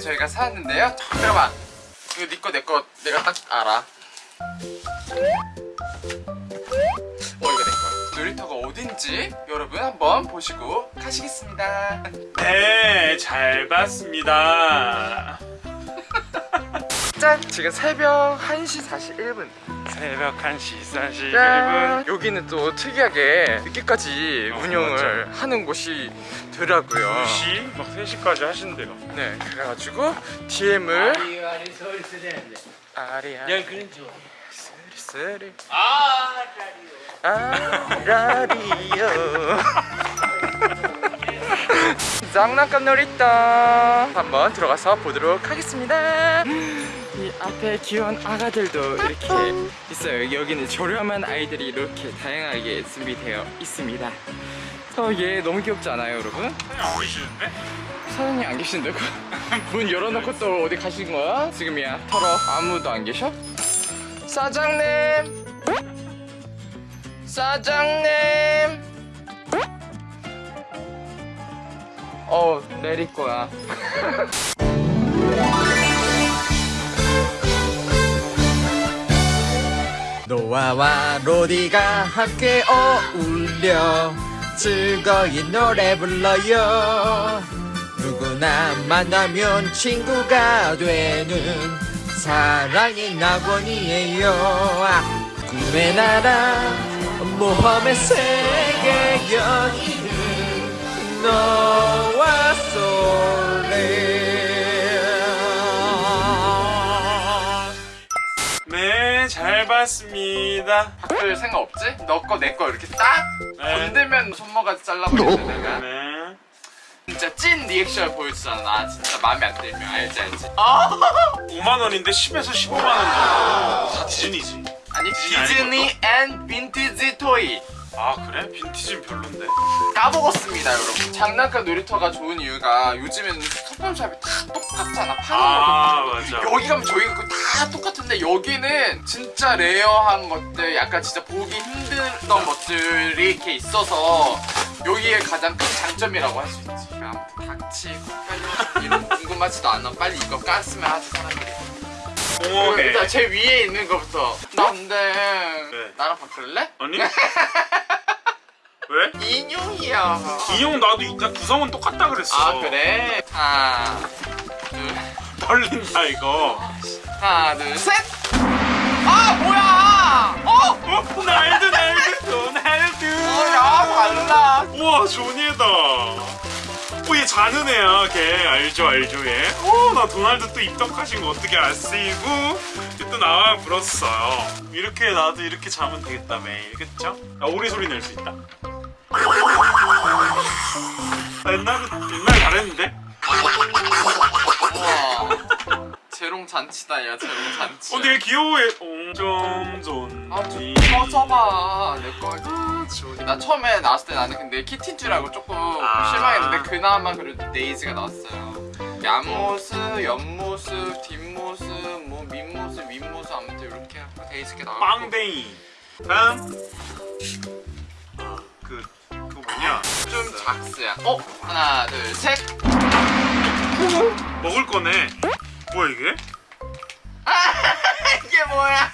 저희가 사왔는데요. 잠깐만 이거 니꺼 내꺼 내가 딱 알아. 어 이거 내꺼 놀이터가 어딘지 여러분 한번 보시고 가시겠습니다. 네잘 봤습니다. 짠! 지금 새벽 1시 41분 새벽 1시 41분 짠! 여기는 또 특이하게 늦게까지 어, 운영을 하는 곳이 더라고요. 2시? 막 3시까지 하신대요 네 그래가지고 DM을 아리 아리 소리 쓰는데. 아리아. 난 그런 줄 쓰리 아 라디오. 아라리요 장난감 놀이터. 한번 들어가서 보도록 하겠습니다 이 앞에 귀여운 아가들도 이렇게 있어요 여기는 저렴한 아이들이 이렇게 다양하게 준비되어 있습니다 어, 얘 너무 귀엽지 않아요 여러분? 안 계시는데? 사장님 안 계신다고? 문 열어놓고 또 어디 가신 거야? 지금이야 털어 아무도 안 계셔? 사장님 사장님 어 내릴 거야 노아와 로디가 함께 어울려 즐거이 노래 불러요. 누구나 만나면 친구가 되는 사랑의 낙원이에요. 아, 꿈의 나라 모험의 세계 여기는 노아 네잘 봤습니다. 바꿀 생각 없지? 너 거 내 거 이렇게 딱 네. 건들면 손모가지 잘라버리는데 내가. 네. 진짜 찐 리액션 보여주잖아. 나 진짜 마음에 안 들면. 알지 알지? 아! 5만원인데 10에서 15만원 정도. 다 디즈니지. 아니 디즈니 디즈니 and vintage toy 아 그래? 빈티지는 별론데. 까먹었습니다 여러분. 장난감 놀이터가 좋은 이유가 요즘에는 소품샵이 다 똑같잖아 파는 거아 맞아. 여기 가면 저희 거다 똑같은데 여기는 진짜 rare한 것들 약간 진짜 보기 힘든 것들이 이렇게 있어서 여기에 가장 큰 장점이라고 할 수 있지. 아무튼 닥치고. 빨리 이런 거 궁금하지도 않아. 빨리 이거 깠으면 하지 사람들이 공허해 일단 제 위에 있는 거부터 나 근데 네. 나랑 바꿀래? 아니? 왜? 인형이야 인형 나도 이따 구성은 똑같다 그랬어 아 그래? 하나 둘 떨린다 이거 하나 둘셋 아 뭐야 어? 어? 날드 날드 도날드 어야 달라 우와 조니에다 어얘 자는 애야 걔 알죠 알죠. 얘어나 도날드 또 입덕하신 거 어떻게 아시고? 또 나와 불었어요. 이렇게 나도 이렇게 자면 되겠다 매일 그쵸? 나 오리 소리 낼 수 있다. 나 옛날에 옛날 잔치다 야 재롱 잔치 어 되게 귀여워해. 옹점존 아좀 꺼져봐. 내거 나 처음에 나왔을 때 나는 근데 키티인 줄 알고 조금 아. 실망했는데 그나마 그래도 데이지가 나왔어요. 앞모습, 옆모습, 뒷모습, 뭐 밑모습, 윗모습 아무튼 이렇게 하고 데이지가 나왔고. 빵댕이. 다음. 어, 그 그거 뭐냐? 좀 작스야. 어? 하나 둘셋. 먹을 거네. 뭐야 이게? 뭐야?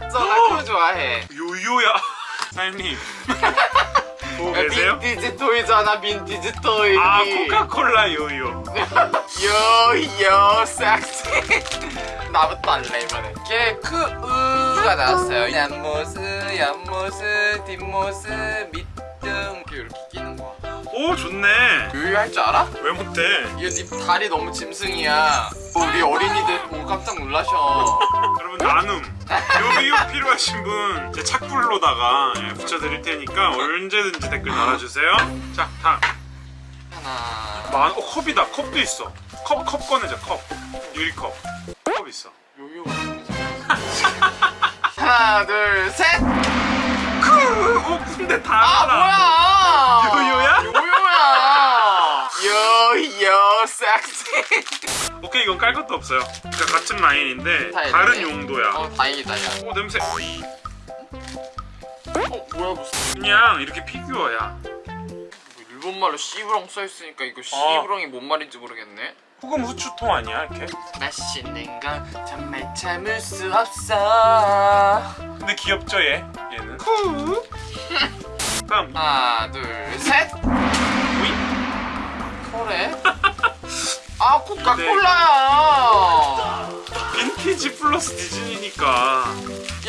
저나 그거 좋아해. 요요야. 사장님. 보고 야, 계세요? 빈티지 토이잖아 빈티지 토이. 아 코카콜라 요요. 요요 섹시 나부터 할래 이번에. 개크으가 나왔어요. 옆모습 옆모습 뒷모습 밑등. 이렇게 끼는 거야 오 좋네. 요요 할 줄 알아? 왜 못해? 이거 네 다리 너무 짐승이야. 우리 어린이들 보고 깜짝 놀라셔 필요하신 분 제 착불로다가 예, 붙여드릴 테니까 언제든지 댓글 달아주세요. 자 다음. 하나. 만, 어, 컵이다. 컵도 있어. 컵, 컵 꺼내자 컵. 유리컵. 컵 있어. 요요. 하나 둘셋. 크! 어 근데 다 아 알아. 뭐야? 요요야 요요 섹시 오케이 이건 깔 것도 없어요 그러니까 같은 라인인데 다 다른 있네. 용도야 어 다행이다 야오 냄새 어 뭐야 무슨 그냥 이렇게 피규어야. 뭐 일본말로 씨브렁 써있으니까 이거 씨브렁이 뭔 말인지 모르겠네 혹은 후추통 아니야 이렇게? 맛있는 건 정말 참을 수 없어 근데 귀엽죠 얘? 얘는. 다음 하나 둘셋? 그래 아 코카콜라야 빈티지 플러스 디즈니니까.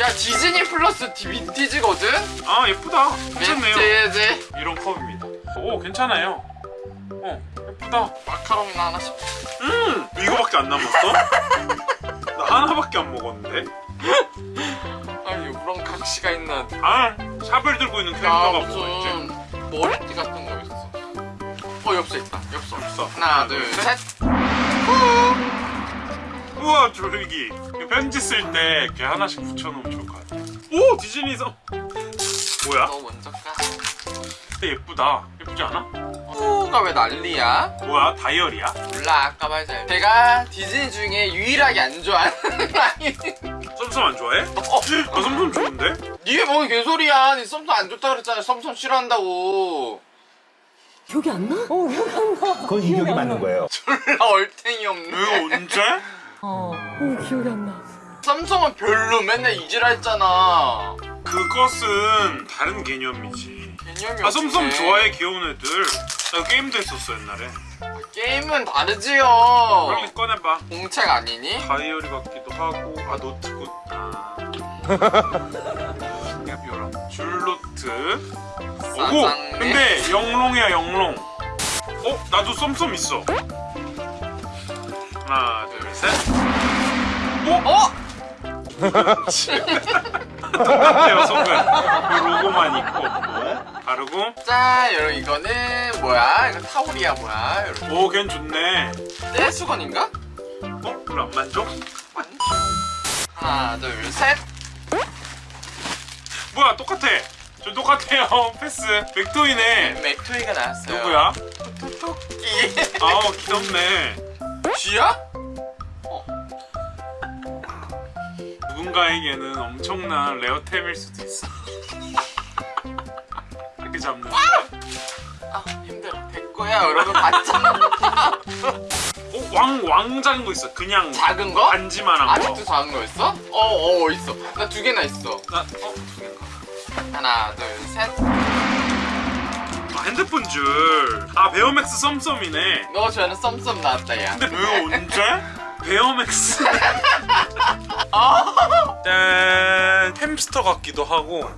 야 디즈니 플러스 디- 빈티지거든? 아 예쁘다. 괜찮네요. 빈티지 이런 컵입니다. 오 괜찮아요. 어 예쁘다. 마카롱이나 하나씩 음 이거밖에 안 남았어? 나 하나밖에 안 먹었는데. 아니 그런 각시가 있는 아 샤벨 들고 있는 야 캐릭터가 뭐가 있지? 머리띠 같은 거 있어 어 엽서 있다 엽서 없어. 하나 둘셋 우와 조르기. 편지 쓸 때 이렇게 하나씩 붙여놓으면 좋을 것 같아. 오 디즈니서. 뭐야? 너 먼저 까 근데 예쁘다. 예쁘지 않아? 후가 왜 난리야? 뭐야 다이어리야? 몰라 아까 말자 제가 디즈니 중에 유일하게 안 좋아하는 아니 썸썸 안 좋아해? 어, 나 썸썸 좋은데? 니가 뭔 개소리야 니 썸썸 안 좋다 그랬잖아 썸썸 싫어한다고 기억이 안 나? 어, 기억이 안 나. 그건 이격이 맞는 거예요. 졸라 얼탱이 없네 이거 언제? 어, 어, 기억이 안 나. 썸썸은 별로 맨날 이지라 했잖아 그것은 다른 개념이지. 개념이 아 없네. 좋아해 귀여운 애들. 나 게임도 했었어 옛날에. 게임은 다르지요 빨리 꺼내봐. 공책 아니니? 다이어리 같기도 하고 아 노트북 아 줄노트 오고. 근데 영롱이야 영롱 어 나도 썸썸 있어 하나 둘셋 어? 똑같아요 손은 그 로고만 있고 바르고 자 여러분 이거는 뭐야? 이거 타올이야 뭐야? 여러분 오 걔는 좋네 떼수건인가? 어? 별로 안 만족? 하나 둘셋 뭐야 똑같아 저 똑같아요 패스 맥토이네 맥토이가 나왔어요 누구야? 토끼 아우 귀엽네 쥐야? 누군가에게는 엄청난 rare템일 수도 있어. 이렇게 잡는. 거. 아 힘들어 됐고요 여러분 봤잖아 어, 왕 왕 작은 거 있어. 그냥 작은 거? 반지만한 거. 아직도 작은 거 있어? 어 어 있어 나 두 개나 있어 나, 어? 하나 둘셋 아, 핸드폰 줄. 아, 베이맥스 썸썸이네. 너 저는 썸썸 나왔다 야 근데 왜 언제? 베이맥스. 아. 짠. 햄스터 같기도 하고.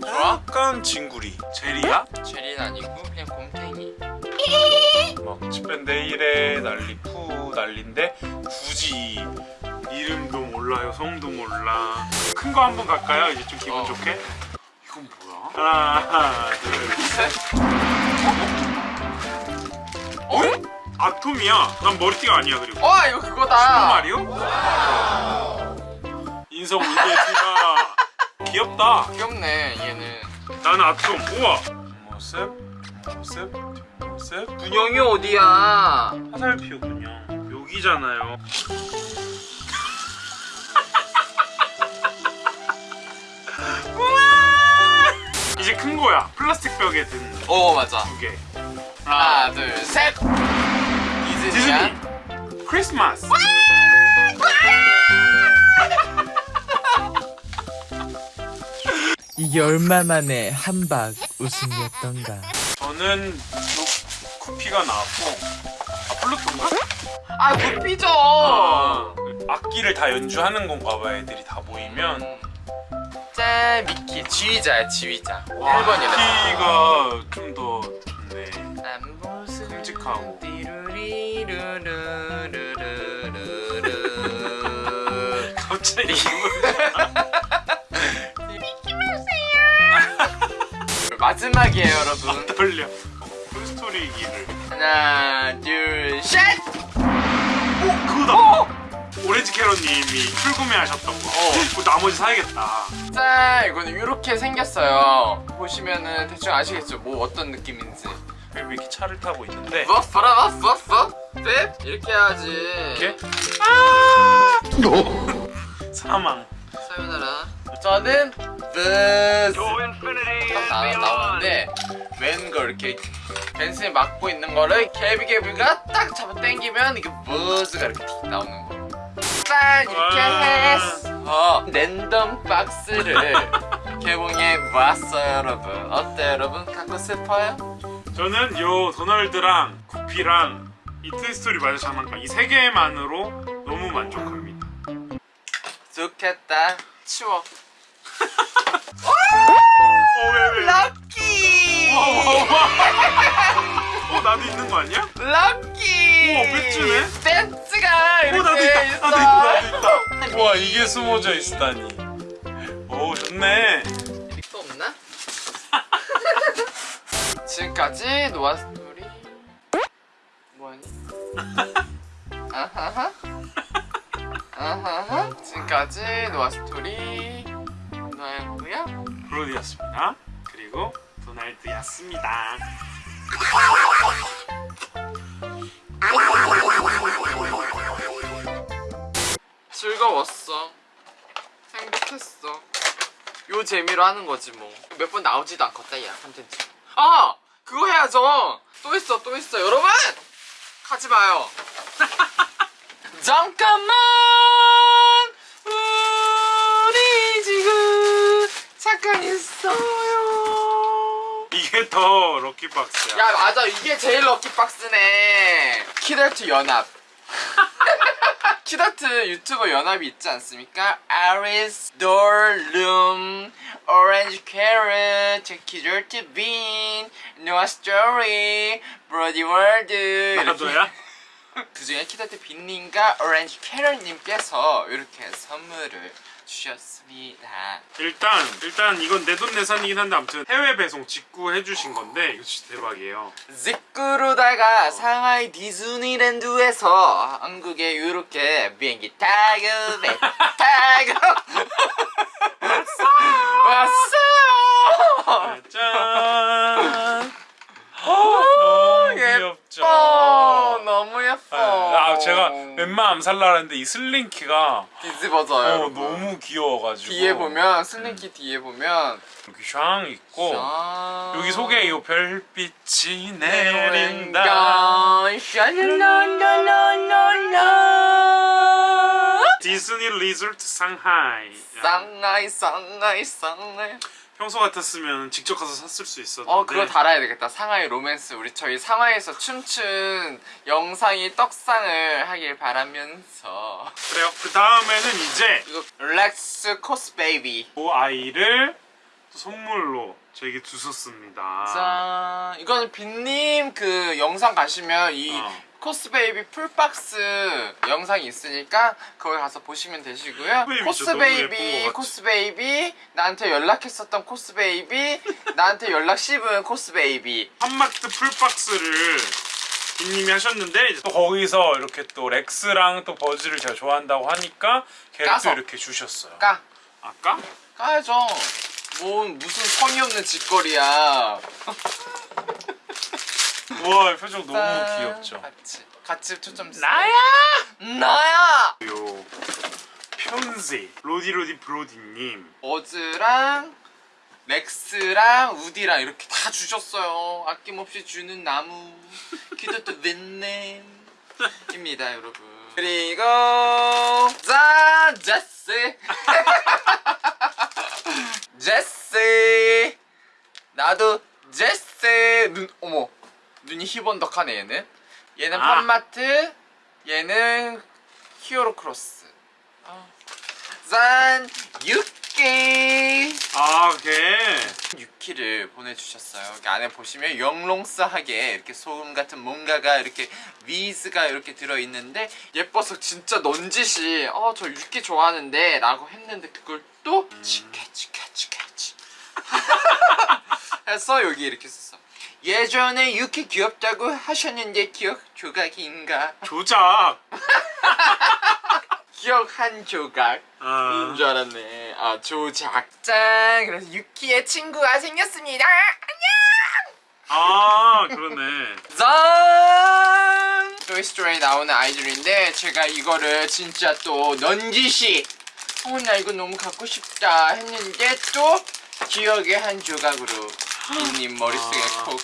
좋아? 약간 징구리. 제리야? 젤리는 아니고 그냥 곰탱이 막 집밴데일에 난리 푸 난리인데 굳이 이름도 몰라요 성도 몰라 큰 거 한번 갈까요 이제 좀 기분 어. 좋게 하나 둘셋. 어? 아톰이야. 난 머리띠가 아니야 그리고. 어 이거 그거다. 마리오 인성 울베티가 귀엽다. 귀엽네 얘는. 나는 아톰. 우와. 모습 모습 뒷모습 분영이 어디야? 화살표 그냥 여기잖아요. 이제 큰 거야. 플라스틱 벽에 든두어 맞아 개. 하나 둘셋 디즈니. 크리스마스. 이게 얼마 만에 한박 웃음이었던가 저는 요 구피가 나왔고 아 플루토인가? 아 구피죠 아, 악기를 다 연주하는 건가 봐 애들이 다 모이면 짠 미키 지휘자야 지휘자 와 1번이래 구피가 좀 더 좋네. 띠루리루루루루루루루. 갑자기 마지막이에요 여러분 떨려. 쿨스토리 기를. 하나 둘셋 오 그거다. 오렌지 캐럿님이 출구매하셨던 거. 어. 그거 나머지 사야겠다. 짠 이거는 이렇게 생겼어요. 보시면은 대충 아시겠죠? 뭐 어떤 느낌인지. 왜 이렇게 차를 타고 있는데? 뭐? 봐라 봤어 봤어 네 이렇게 해야지. 이렇게? 아! 사망. 사요나라. 저는 딱 나, 나오는데 웬걸 이렇게 벤슨이 막고 있는 거를 개비개비가 딱 잡아 당기면 이게 buzz가 이렇게 틱 나오는 거. 짠 이렇게 와. 해서 랜덤 박스를 개봉해 봤어요 여러분. 어때 요 여러분? 갖고 싶어요? 저는 요 도널드랑 구피랑 이 토이스토리 마저 장난감 이 세 개만으로 너무 만족합니다. 좋겠다. 치워. 어왜 왜? 럭키. 어 나도 있는 거 아니야? 럭키! 우와, 배지네? 나도 있다. 와 이게 숨어져 있다니. 오 좋네. 또 없나? 지금까지 노아 스토리 뭐하니? 아하하 아하하 지금까지 노아 스토리 노아였고요 브로디였습니다. 그리고 도날드였습니다. 요 재미로 하는 거지 뭐. 몇 번 나오지도 않겠다 야 컨텐츠. 아! 그거 해야죠! 또 있어 또 있어. 여러분! 가지 마요. 잠깐만! 우리 지금 잠깐 있어요. 이게 더 럭키박스야. 야 맞아. 이게 제일 럭키박스네. 키덜트 연합 키덜트 유튜버 연합이 있지 않습니까? 아리스, 돌룸, 오렌지 캐럿, 키덜트 빈, 노아 스토리, 브로디 월드 나도야? 그 중에 키덜트 빈님과 오렌지 캐럿님께서 이렇게 선물을 주셨습니다 일단 일단 이건 내돈 내산이긴 한데 아무튼 해외 배송 직구 해주신 건데 이거 진짜 대박이에요. 직구로다가 상하이 디즈니랜드에서 한국에 이렇게 비행기 타고 왔어요. 짠. 너무 귀엽죠. 예뻐, 너무 예뻐. 아 제가 웬만하면 살라 했는데 이 슬링키가 뒤집어져요. 어, 여러분. 너무 귀여워가지고 뒤에 보면 슬링키 뒤에 보면 여기 샹 있고 짠. 어. 여기 속에 이 별빛이 내린다 샤랄랄랄랄랄라. 디즈니 리조트 상하이 상하이 상하이 상하이 평소 같았으면 직접 가서 샀을 수 있었는데. 어 그거 달아야 되겠다. 상하이 로맨스. 우리 저희 상하이에서 춤춘 영상이 떡상을 하길 바라면서. 그래요? 그 다음에는 이제 이거 렉스 코스 베이비 그 아이를 선물로 저에게 주셨습니다. 짠. 이거는 빈님 그 영상 가시면 이 어. 코스 베이비 풀박스 영상이 있으니까 거기 가서 보시면 되시고요 베이비 코스 진짜 너무 예쁜 베이비 것 같아. 코스 베이비 나한테 연락했었던 코스 베이비 나한테 연락 씹은 코스 베이비 팝마트 풀박스를 빈님이 하셨는데 또 거기서 이렇게 또 렉스랑 또 버즈를 제가 좋아한다고 하니까 걔를. 또 이렇게 주셨어요 까 아까? 까야죠. 뭐 무슨 성의 없는 짓거리야. 우와 표정 너무 짠. 귀엽죠 같이 같이 초점 주세요. 나야! 나야. 요 편지 로디로디 브로디님 버즈랑 렉스랑 우디랑 이렇게 다 주셨어요. 아낌없이 주는 나무. 키도또 웬nem입니다, 여러분. 그리고 짠 제스. 제스. 나도 제스. 눈 어머 눈이 희번덕하네 얘는. 얘는 아. 팜마트. 얘는 히어로 크로스. 아. 짠 육개. 아 걔. 유키를 보내주셨어요. 여기 안에 보시면 영롱스하게 이렇게 소금 같은 뭔가가 이렇게 위즈가 이렇게 들어있는데 예뻐서 진짜 넌짓이 어저 유키 좋아하는데 라고 했는데 그걸 또 치케 치케 치케 치 해서 여기 이렇게 썼어. 예전에 유키 귀엽다고 하셨는데 기억 조각인가? 조작 기억 한 조각. 아, 인줄 알았네. 아 조작. 짠. 그래서 유키의 친구가 생겼습니다. 아 그러네 짠. 토이스토리에 나오는 아이들인데 제가 이거를 진짜 또 넌지시 어, 나 이거 너무 갖고 싶다 했는데 또 기억의 한 조각으로 빈님 머릿속에 아. 콕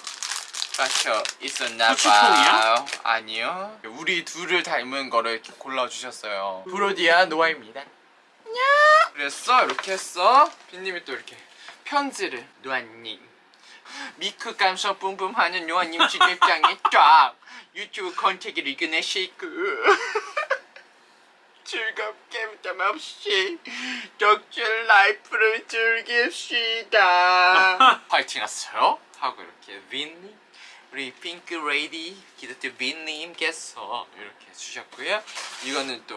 박혀 있었나 후추통이야? 봐요. 아니요. 우리 둘을 닮은 거를 이렇게 골라주셨어요. 브로디아 노아입니다. 냐 그랬어 이렇게 했어. 빈님이 또 이렇게 편지를 노아님 미크 감성 뿜뿜하는 노아님 주객장에 쫙 유튜브 컨텐츠를 이겨내시고 즐겁게 부담 없이 덕질 라이프를 즐깁시다 파이팅 하세요 하고 이렇게 빈님 우리 핑크 레이디 키덜트 빈님께서 이렇게 주셨고요 이거는 또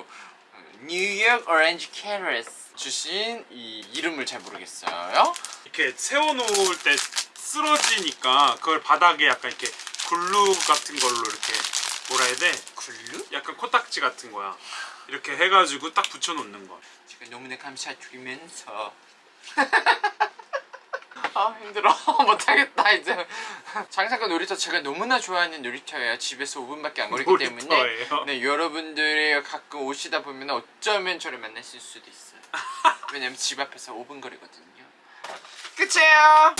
어, 뉴욕 오렌지 캐럿 주신 이 이름을 잘 모르겠어요 이렇게 세워놓을 때 쓰러지니까 그걸 바닥에 약간 이렇게 glue 같은 걸로 이렇게 뭐라 해야 돼? glue? 약간 코딱지 같은 거야. 이렇게 해가지고 딱 붙여놓는 거. 제가 너무나 감사드리면서. 아 힘들어. 못하겠다 이제. 장사과 놀이터 제가 너무나 좋아하는 놀이터예요. 집에서 5분밖에 안 걸리기 때문에 놀이터예요? 네 여러분들이 가끔 오시다 보면 어쩌면 저를 만나실 수도 있어요. 왜냐면 집 앞에서 5분 거리거든요. 끝이에요